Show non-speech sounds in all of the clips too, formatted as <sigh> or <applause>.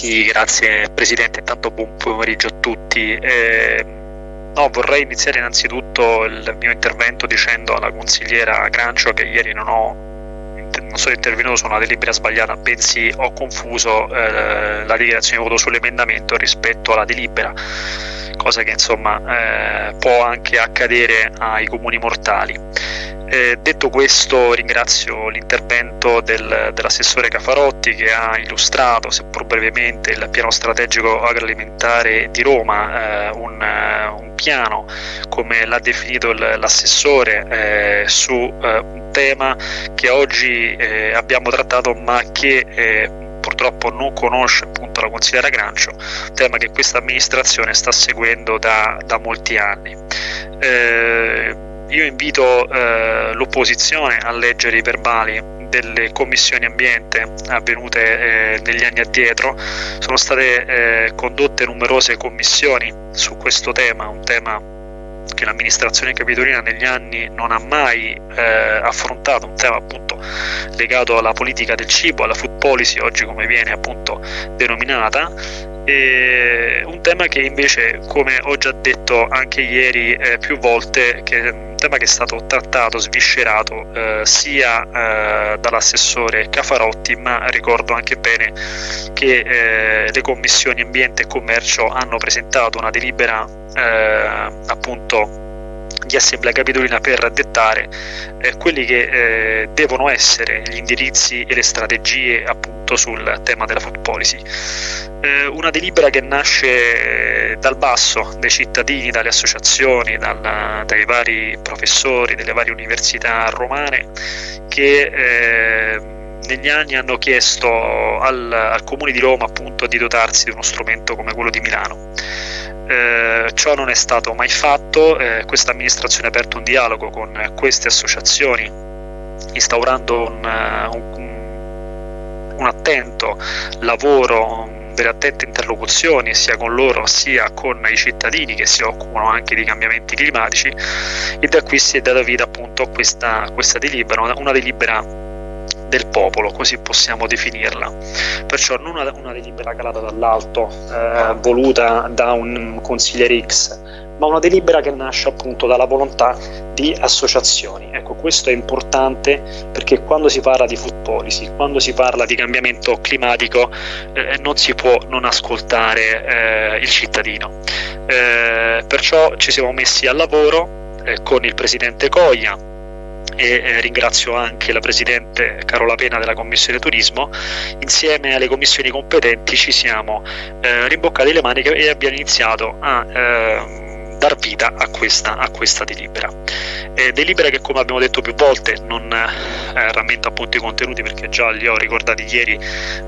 Sì, grazie Presidente, intanto buon pomeriggio a tutti. Eh, no, vorrei iniziare innanzitutto il mio intervento dicendo alla consigliera Grancio che ieri non, ho, non sono intervenuto su una delibera sbagliata, bensì ho confuso eh, la dichiarazione di voto sull'emendamento rispetto alla delibera, cosa che insomma eh, può anche accadere ai comuni mortali. Eh, detto questo ringrazio l'intervento del, dell'assessore Cafarotti che ha illustrato, seppur brevemente, il piano strategico agroalimentare di Roma, eh, un, un, piano come l'ha definito l'assessore eh, su eh, un tema che oggi eh, abbiamo trattato ma che eh, purtroppo non conosce appunto la consigliera Grancio, tema che questa amministrazione sta seguendo da, da molti anni. Eh, io invito eh, l'opposizione a leggere i verbali delle commissioni ambiente avvenute eh, negli anni addietro, sono state eh, condotte numerose commissioni su questo tema, un tema che l'amministrazione capitolina negli anni non ha mai eh, affrontato, un tema appunto legato alla politica del cibo, alla food policy, oggi come viene appunto denominata, e un tema che invece, come ho già detto anche ieri più volte, che tema che è stato trattato, sviscerato eh, sia eh, dall'assessore Cafarotti, ma ricordo anche bene che eh, le commissioni ambiente e commercio hanno presentato una delibera eh, appunto di Assemblea Capitolina per dettare eh, quelli che eh, devono essere gli indirizzi e le strategie appunto sul tema della food policy. Eh, una delibera che nasce dal basso, dai cittadini, dalle associazioni, dal, dai vari professori delle varie università romane che eh, negli anni hanno chiesto al, al Comune di Roma appunto di dotarsi di uno strumento come quello di Milano. Eh, ciò non è stato mai fatto, eh, questa amministrazione ha aperto un dialogo con queste associazioni, instaurando un, eh, un, un attento lavoro, delle attente interlocuzioni sia con loro sia con i cittadini che si occupano anche di cambiamenti climatici e da qui si è data vita appunto a questa, questa delibera, una delibera del popolo, così possiamo definirla. Perciò non una, delibera calata dall'alto, eh, voluta da un consigliere X, ma una delibera che nasce appunto dalla volontà di associazioni. Ecco, questo è importante perché quando si parla di food policy, quando si parla di cambiamento climatico, eh, non si può non ascoltare eh, il cittadino. Eh, perciò ci siamo messi al lavoro eh, con il presidente Coglia, e eh, ringrazio anche la Presidente Carola Pena della Commissione Turismo, insieme alle commissioni competenti ci siamo eh, rimboccati le maniche e abbiamo iniziato a eh, dar vita a questa, a questa delibera. Eh, delibera che come abbiamo detto più volte non eh, rammento appunto i contenuti perché già li ho ricordati ieri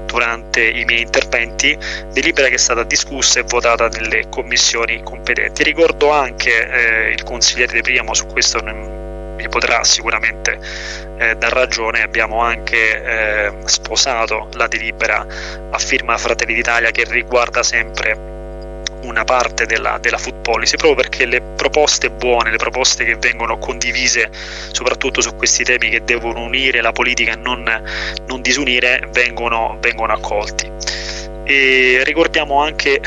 durante i miei interventi, delibera che è stata discussa e votata nelle commissioni competenti. Ricordo anche eh, il consigliere De Priamo su questo mi potrà sicuramente eh, dar ragione, abbiamo anche eh, sposato la delibera a firma Fratelli d'Italia che riguarda sempre una parte della, della, food policy proprio perché le proposte buone, le proposte che vengono condivise soprattutto su questi temi che devono unire la politica e non, non disunire vengono, vengono accolti. E ricordiamo anche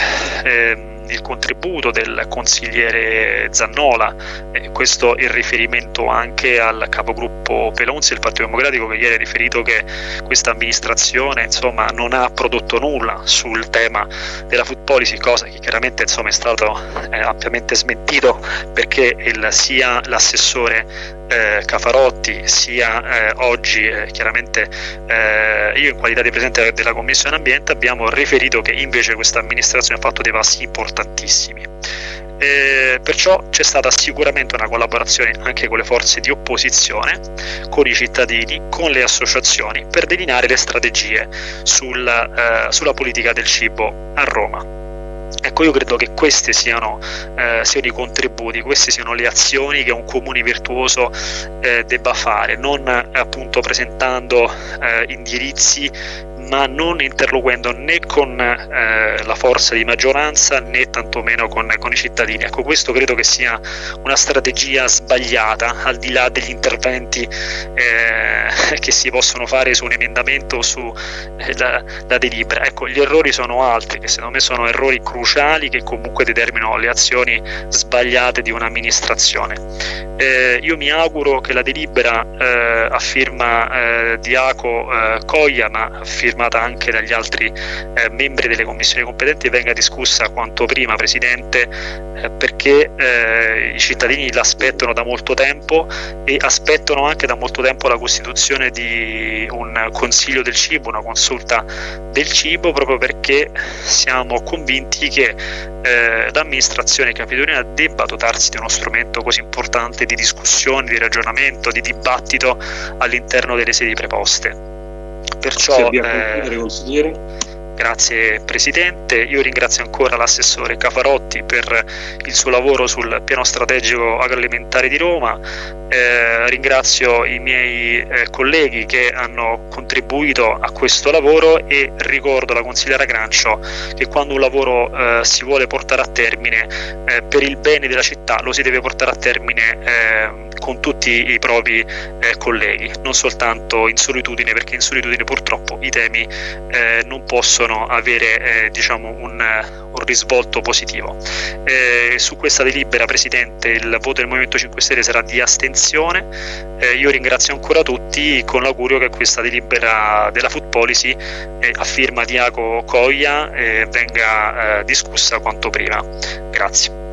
eh, il contributo del consigliere Zannola, eh, questo in riferimento anche al capogruppo Pelonzi del Partito Democratico che ieri ha riferito che questa amministrazione insomma, non ha prodotto nulla sul tema della food policy, cosa che chiaramente insomma, è stato eh, ampiamente smentito perché il, sia l'assessore eh, Cafarotti sia eh, oggi eh, chiaramente eh, io in qualità di presidente della commissione ambiente abbiamo riferito che invece questa amministrazione ha fatto dei passi importantissimi eh, perciò c'è stata sicuramente una collaborazione anche con le forze di opposizione, con i cittadini, con le associazioni per delineare le strategie sul, eh, sulla politica del cibo a Roma. Ecco, io credo che questi siano, eh, siano, i contributi, queste siano le azioni che un comune virtuoso eh, debba fare, non appunto presentando eh, indirizzi ma non interloquendo né con eh, la forza di maggioranza né tantomeno con, con i cittadini. Ecco, questo credo che sia una strategia sbagliata, al di là degli interventi eh, <laughs> che si possono fare su un emendamento o su eh, delibera. Ecco, gli errori sono altri, che secondo me sono errori cruciali che comunque determinano le azioni sbagliate di un'amministrazione. Eh, io mi auguro che la delibera eh, a firma eh, di Aco eh, Coglia, ma firmata anche dagli altri eh, membri delle commissioni competenti, venga discussa quanto prima, Presidente, eh, i cittadini l'aspettano da molto tempo e aspettano anche da molto tempo la costituzione di un consiglio del cibo, una consulta del cibo, proprio perché siamo convinti che eh, l'amministrazione capitolina debba dotarsi di uno strumento così importante di discussione, di ragionamento, di dibattito all'interno delle sedi preposte. Perciò, eh, Grazie Presidente, io ringrazio ancora l'assessore Cafarotti per il suo lavoro sul piano strategico agroalimentare di Roma, eh, ringrazio i miei eh, colleghi che hanno contribuito a questo lavoro e ricordo alla consigliera Grancio che quando un lavoro eh, si vuole portare a termine eh, per il bene della città lo si deve portare a termine eh, con tutti i propri eh, colleghi, non soltanto in solitudine, perché in solitudine purtroppo i temi non possono avere eh, diciamo un, un, risvolto positivo. Eh, su questa delibera, Presidente, il voto del Movimento 5 Stelle sarà di astensione. Eh, io ringrazio ancora tutti con l'augurio che questa delibera della Food Policy eh, a firma di Aco Coglia venga discussa quanto prima. Grazie.